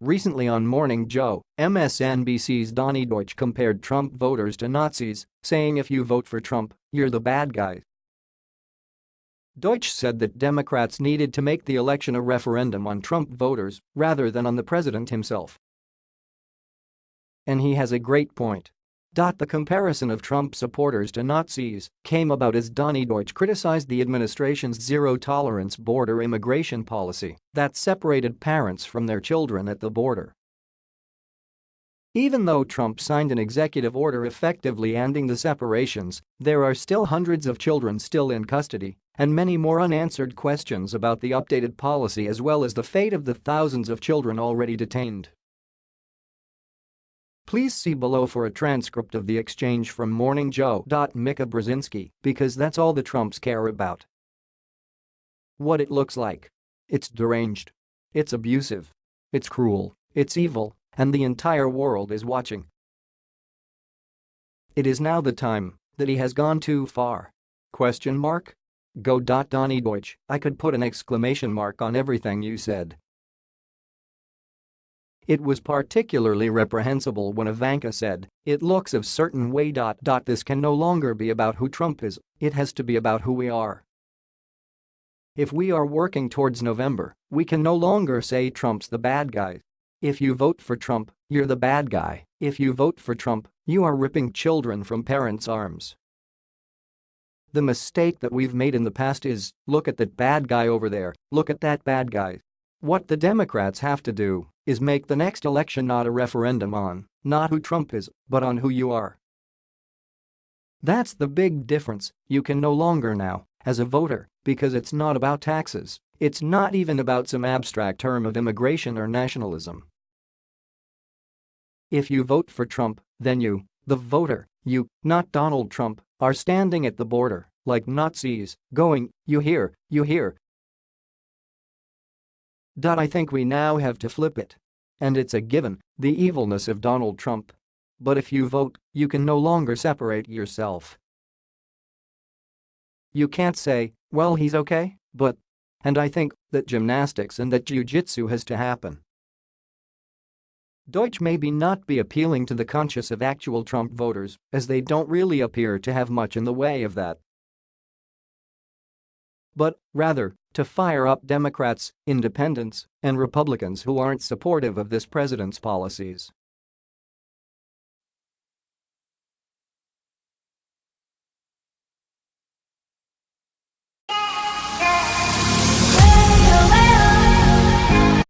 Recently on Morning Joe, MSNBC's Donny Deutsch compared Trump voters to Nazis, saying if you vote for Trump, you're the bad guy. Deutsch said that Democrats needed to make the election a referendum on Trump voters rather than on the president himself. And he has a great point. The comparison of Trump supporters to Nazis came about as Donny Deutsch criticized the administration's zero-tolerance border immigration policy that separated parents from their children at the border. Even though Trump signed an executive order effectively ending the separations, there are still hundreds of children still in custody and many more unanswered questions about the updated policy as well as the fate of the thousands of children already detained. Please see below for a transcript of the exchange from Morning Joe. Brzezinski, because that's all the Trumps care about. What it looks like. It's deranged. It's abusive. It's cruel. It's evil, and the entire world is watching. It is now the time that he has gone too far. Question mark? Go. Donny Deutsch, I could put an exclamation mark on everything you said. It was particularly reprehensible when Ivanka said, it looks a certain way. This can no longer be about who Trump is, it has to be about who we are. If we are working towards November, we can no longer say Trump's the bad guy. If you vote for Trump, you're the bad guy. If you vote for Trump, you are ripping children from parents' arms. The mistake that we've made in the past is, look at that bad guy over there, look at that bad guy. What the Democrats have to do is make the next election not a referendum on, not who Trump is, but on who you are. That's the big difference, you can no longer now, as a voter, because it's not about taxes, it's not even about some abstract term of immigration or nationalism. If you vote for Trump, then you, the voter, you, not Donald Trump, are standing at the border, like Nazis, going, you hear, you hear, I think we now have to flip it. And it's a given, the evilness of Donald Trump. But if you vote, you can no longer separate yourself. You can't say, well he's okay, but. And I think that gymnastics and that jiu-jitsu has to happen. Deutsch maybe not be appealing to the conscience of actual Trump voters, as they don't really appear to have much in the way of that but, rather, to fire up Democrats, independents, and Republicans who aren't supportive of this president's policies.